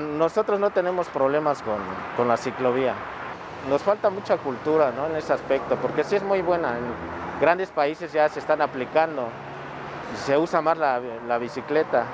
Nosotros no tenemos problemas con, con la ciclovía. Nos falta mucha cultura ¿no? en ese aspecto, porque sí es muy buena. En grandes países ya se están aplicando, se usa más la, la bicicleta.